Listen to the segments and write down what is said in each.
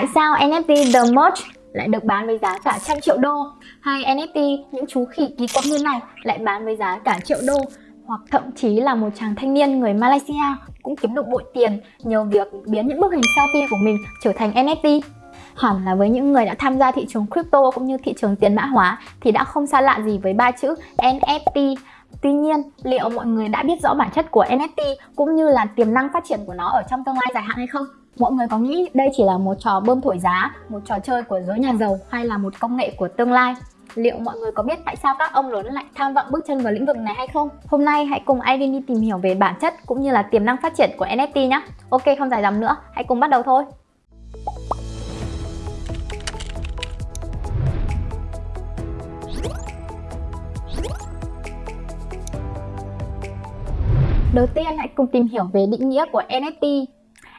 Tại sao NFT The Merge lại được bán với giá cả trăm triệu đô hay NFT những chú khỉ kỳ quặc như này lại bán với giá cả triệu đô hoặc thậm chí là một chàng thanh niên người Malaysia cũng kiếm được bội tiền nhờ việc biến những bức hình selfie của mình trở thành NFT. Hẳn là với những người đã tham gia thị trường crypto cũng như thị trường tiền mã hóa thì đã không xa lạ gì với ba chữ NFT. Tuy nhiên, liệu mọi người đã biết rõ bản chất của NFT cũng như là tiềm năng phát triển của nó ở trong tương lai dài hạn hay không? Mọi người có nghĩ đây chỉ là một trò bơm thổi giá, một trò chơi của giới nhà giàu hay là một công nghệ của tương lai? Liệu mọi người có biết tại sao các ông lớn lại tham vọng bước chân vào lĩnh vực này hay không? Hôm nay hãy cùng Irene đi tìm hiểu về bản chất cũng như là tiềm năng phát triển của NFT nhé. Ok, không dài dòng nữa, hãy cùng bắt đầu thôi. Đầu tiên hãy cùng tìm hiểu về định nghĩa của NFT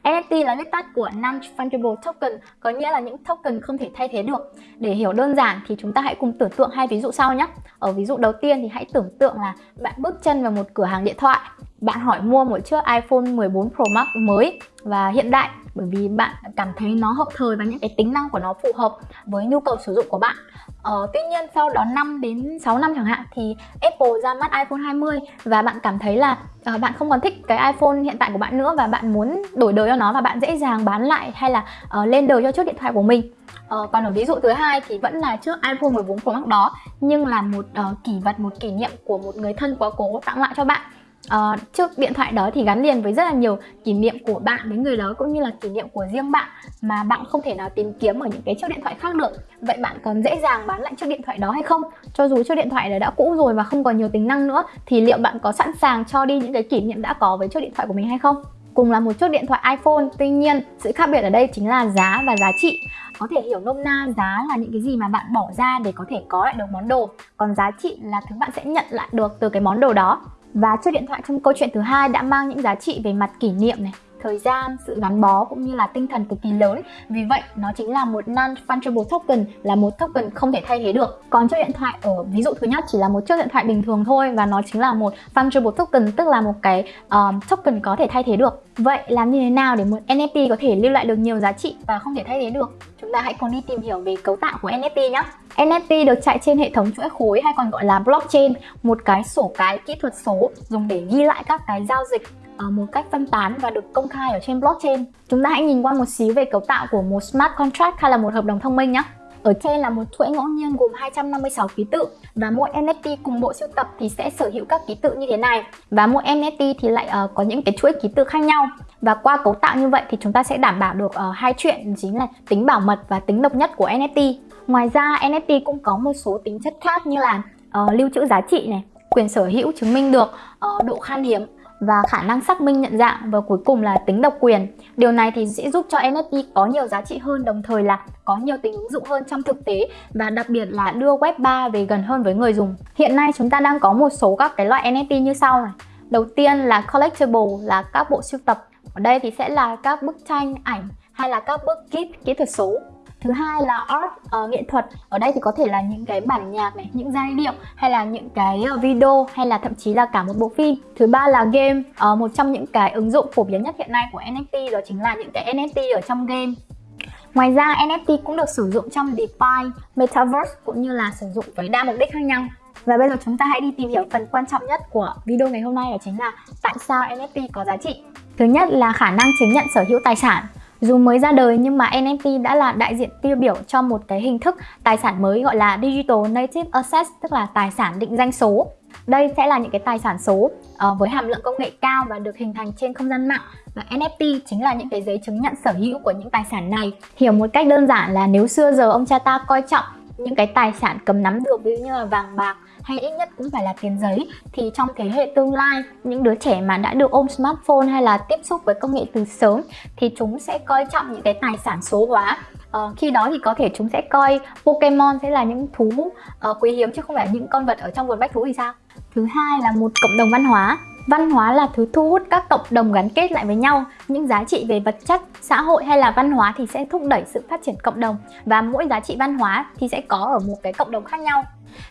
NFT là viết tắt của Non-Fungible Token, có nghĩa là những token không thể thay thế được. Để hiểu đơn giản thì chúng ta hãy cùng tưởng tượng hai ví dụ sau nhé. Ở ví dụ đầu tiên thì hãy tưởng tượng là bạn bước chân vào một cửa hàng điện thoại. Bạn hỏi mua một chiếc iPhone 14 Pro Max mới và hiện đại bởi vì bạn cảm thấy nó hợp thời và những cái tính năng của nó phù hợp với nhu cầu sử dụng của bạn. Ờ, tuy nhiên sau đó 5 đến 6 năm chẳng hạn thì Apple ra mắt iPhone 20 và bạn cảm thấy là uh, bạn không còn thích cái iPhone hiện tại của bạn nữa và bạn muốn đổi đời cho nó và bạn dễ dàng bán lại hay là uh, lên đời cho chiếc điện thoại của mình. Ờ, còn ở ví dụ thứ hai thì vẫn là chiếc iPhone 14 Pro Max đó nhưng là một uh, kỷ vật, một kỷ niệm của một người thân quá cố tặng lại cho bạn Ờ, uh, chiếc điện thoại đó thì gắn liền với rất là nhiều kỷ niệm của bạn với người đó cũng như là kỷ niệm của riêng bạn mà bạn không thể nào tìm kiếm ở những cái chiếc điện thoại khác được. Vậy bạn còn dễ dàng bán lại chiếc điện thoại đó hay không? Cho dù chiếc điện thoại đó đã cũ rồi và không còn nhiều tính năng nữa thì liệu bạn có sẵn sàng cho đi những cái kỷ niệm đã có với chiếc điện thoại của mình hay không? Cùng là một chiếc điện thoại iPhone tuy nhiên sự khác biệt ở đây chính là giá và giá trị. Có thể hiểu nôm na giá là những cái gì mà bạn bỏ ra để có thể có lại được món đồ còn giá trị là thứ bạn sẽ nhận lại được từ cái món đồ đó và chiếc điện thoại trong câu chuyện thứ hai đã mang những giá trị về mặt kỷ niệm này, thời gian, sự gắn bó cũng như là tinh thần cực kỳ lớn. Vì vậy, nó chính là một non-fungible token, là một token không thể thay thế được. Còn chiếc điện thoại ở ví dụ thứ nhất chỉ là một chiếc điện thoại bình thường thôi và nó chính là một fungible token, tức là một cái um, token có thể thay thế được. Vậy làm như thế nào để một NFT có thể lưu lại được nhiều giá trị và không thể thay thế được? Chúng ta hãy cùng đi tìm hiểu về cấu tạo của NFT nhé. NFT được chạy trên hệ thống chuỗi khối hay còn gọi là blockchain, một cái sổ cái kỹ thuật số dùng để ghi lại các cái giao dịch ờ, một cách phân tán và được công khai ở trên blockchain. Chúng ta hãy nhìn qua một xíu về cấu tạo của một smart contract hay là một hợp đồng thông minh nhé. Ở trên là một chuỗi ngẫu nhiên gồm 256 ký tự và mỗi NFT cùng bộ sưu tập thì sẽ sở hữu các ký tự như thế này. Và mỗi NFT thì lại uh, có những cái chuỗi ký tự khác nhau. Và qua cấu tạo như vậy thì chúng ta sẽ đảm bảo được uh, hai chuyện chính là tính bảo mật và tính độc nhất của NFT. Ngoài ra NFT cũng có một số tính chất khác như là uh, lưu trữ giá trị này, quyền sở hữu chứng minh được uh, độ khan hiếm và khả năng xác minh nhận dạng và cuối cùng là tính độc quyền. Điều này thì sẽ giúp cho NFT có nhiều giá trị hơn đồng thời là có nhiều tính ứng dụng hơn trong thực tế và đặc biệt là đưa web 3 về gần hơn với người dùng. Hiện nay chúng ta đang có một số các cái loại NFT như sau này. Đầu tiên là collectible là các bộ sưu tập. Ở đây thì sẽ là các bức tranh, ảnh hay là các bức kit kỹ thuật số thứ hai là art uh, nghệ thuật ở đây thì có thể là những cái bản nhạc này những giai điệu hay là những cái ờ, video hay là thậm chí là cả một bộ phim thứ ba là game uh, một trong những cái ứng dụng phổ biến nhất hiện nay của NFT đó chính là những cái NFT ở trong game Ngoài ra NFT cũng được sử dụng trong DeFi, Metaverse cũng như là sử dụng với đa mục đích khác nhau. Và bây giờ chúng ta hãy đi tìm hiểu phần quan trọng nhất của video ngày hôm nay đó chính là tại sao NFT có giá trị. Thứ nhất là khả năng chứng nhận sở hữu tài sản. Dù mới ra đời nhưng mà NFT đã là đại diện tiêu biểu cho một cái hình thức tài sản mới gọi là Digital Native Assets, tức là tài sản định danh số. Đây sẽ là những cái tài sản số uh, với hàm lượng công nghệ cao và được hình thành trên không gian mạng và NFT chính là những cái giấy chứng nhận sở hữu của những tài sản này. Hiểu một cách đơn giản là nếu xưa giờ ông cha ta coi trọng những cái tài sản cầm nắm được ví dụ như là vàng bạc hay ít nhất cũng phải là tiền giấy thì trong thế hệ tương lai những đứa trẻ mà đã được ôm smartphone hay là tiếp xúc với công nghệ từ sớm thì chúng sẽ coi trọng những cái tài sản số hóa Uh, khi đó thì có thể chúng sẽ coi Pokemon sẽ là những thú uh, quý hiếm chứ không phải những con vật ở trong vườn bách thú thì sao? Thứ hai là một cộng đồng văn hóa Văn hóa là thứ thu hút các cộng đồng gắn kết lại với nhau. Những giá trị về vật chất, xã hội hay là văn hóa thì sẽ thúc đẩy sự phát triển cộng đồng và mỗi giá trị văn hóa thì sẽ có ở một cái cộng đồng khác nhau.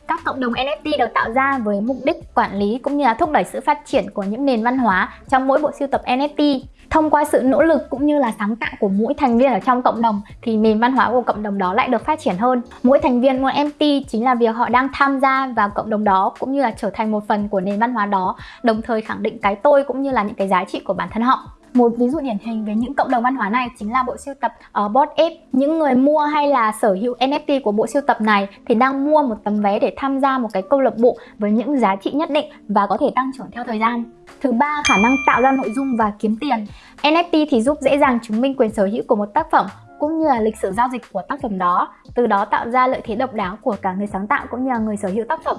Các cộng đồng NFT được tạo ra với mục đích quản lý cũng như là thúc đẩy sự phát triển của những nền văn hóa trong mỗi bộ sưu tập NFT. Thông qua sự nỗ lực cũng như là sáng tạo của mỗi thành viên ở trong cộng đồng thì nền văn hóa của cộng đồng đó lại được phát triển hơn. Mỗi thành viên một MT chính là việc họ đang tham gia vào cộng đồng đó cũng như là trở thành một phần của nền văn hóa đó, đồng thời khẳng định cái tôi cũng như là những cái giá trị của bản thân họ. Một ví dụ điển hình về những cộng đồng văn hóa này chính là bộ siêu tập ờ, ở uh, Bored Ape. Những người mua hay là sở hữu NFT của bộ siêu tập này thì đang mua một tấm vé để tham gia một cái câu lạc bộ với những giá trị nhất định và có thể tăng trưởng theo thời gian. Thứ ba, khả năng tạo ra nội dung và kiếm tiền. NFT thì giúp dễ dàng chứng minh quyền sở hữu của một tác phẩm cũng như là lịch sử giao dịch của tác phẩm đó, từ đó tạo ra lợi thế độc đáo của cả người sáng tạo cũng như là người sở hữu tác phẩm.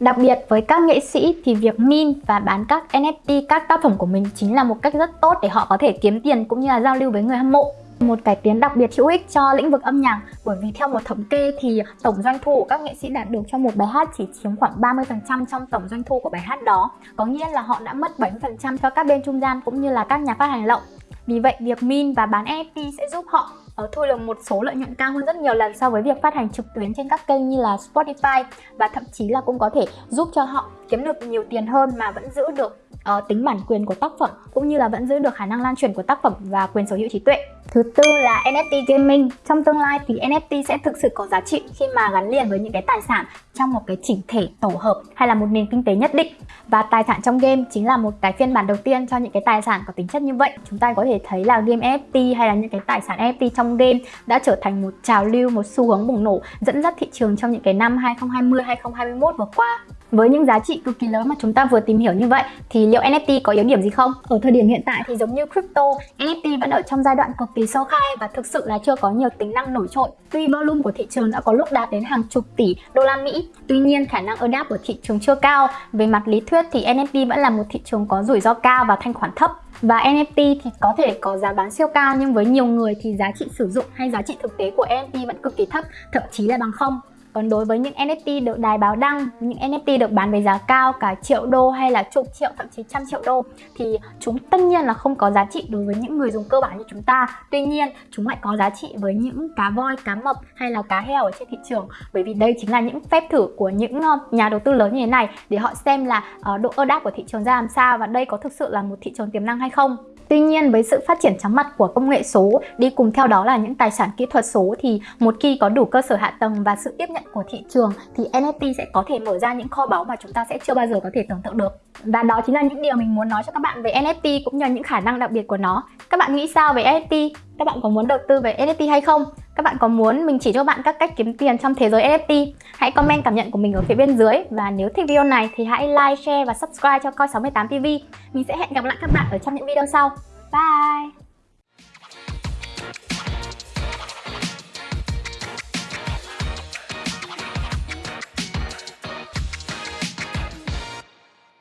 Đặc biệt với các nghệ sĩ thì việc min và bán các NFT các tác phẩm của mình chính là một cách rất tốt để họ có thể kiếm tiền cũng như là giao lưu với người hâm mộ. Một cải tiến đặc biệt hữu ích cho lĩnh vực âm nhạc, bởi vì theo một thống kê thì tổng doanh thu của các nghệ sĩ đạt được cho một bài hát chỉ chiếm khoảng 30% trong tổng doanh thu của bài hát đó. Có nghĩa là họ đã mất 70% cho các bên trung gian cũng như là các nhà phát hành lậu. Vì vậy, việc min và bán NFT sẽ giúp họ ờ, thu được một số lợi nhuận cao hơn rất nhiều lần so với việc phát hành trực tuyến trên các kênh như là Spotify và thậm chí là cũng có thể giúp cho họ kiếm được nhiều tiền hơn mà vẫn giữ được uh, tính bản quyền của tác phẩm cũng như là vẫn giữ được khả năng lan truyền của tác phẩm và quyền sở hữu trí tuệ. Thứ tư là NFT gaming. Trong tương lai thì NFT sẽ thực sự có giá trị khi mà gắn liền với những cái tài sản trong một cái chỉnh thể tổ hợp hay là một nền kinh tế nhất định. Và tài sản trong game chính là một cái phiên bản đầu tiên cho những cái tài sản có tính chất như vậy. Chúng ta có thể thấy là game NFT hay là những cái tài sản NFT trong game đã trở thành một trào lưu, một xu hướng bùng nổ dẫn dắt thị trường trong những cái năm 2020, 2021 vừa qua. Với những giá trị cực kỳ lớn mà chúng ta vừa tìm hiểu như vậy thì liệu NFT có yếu điểm gì không? Ở thời điểm hiện tại thì giống như crypto, NFT vẫn ở trong giai đoạn cực kỳ sơ khai và thực sự là chưa có nhiều tính năng nổi trội. Tuy volume của thị trường đã có lúc đạt đến hàng chục tỷ đô la Mỹ, tuy nhiên khả năng adapt của thị trường chưa cao. Về mặt lý thuyết thì NFT vẫn là một thị trường có rủi ro cao và thanh khoản thấp. Và NFT thì có thể có giá bán siêu cao nhưng với nhiều người thì giá trị sử dụng hay giá trị thực tế của NFT vẫn cực kỳ thấp, thậm chí là bằng không. Còn đối với những NFT được đài báo đăng, những NFT được bán với giá cao cả triệu đô hay là chục triệu thậm chí trăm triệu đô thì chúng tất nhiên là không có giá trị đối với những người dùng cơ bản như chúng ta. Tuy nhiên, chúng lại có giá trị với những cá voi, cá mập hay là cá heo ở trên thị trường bởi vì đây chính là những phép thử của những ờ, nhà đầu tư lớn như thế này để họ xem là ờ, độ ơ đáp của thị trường ra làm sao và đây có thực sự là một thị trường tiềm năng hay không. Tuy nhiên, với sự phát triển chóng mặt của công nghệ số, đi cùng theo đó là những tài sản kỹ thuật số, thì một khi có đủ cơ sở hạ tầng và sự tiếp nhận của thị trường, thì NFT sẽ có thể mở ra những kho báu mà chúng ta sẽ chưa bao giờ có thể tưởng tượng được. Và đó chính là những điều mình muốn nói cho các bạn về NFT cũng như những khả năng đặc biệt của nó. Các bạn nghĩ sao về NFT? Các bạn có muốn đầu tư về NFT hay không? Các bạn có muốn mình chỉ cho bạn các cách kiếm tiền trong thế giới NFT? Hãy comment cảm nhận của mình ở phía bên dưới và nếu thích video này thì hãy like, share và subscribe cho Coi68 TV. Mình sẽ hẹn gặp lại các bạn ở trong những video sau. Bye!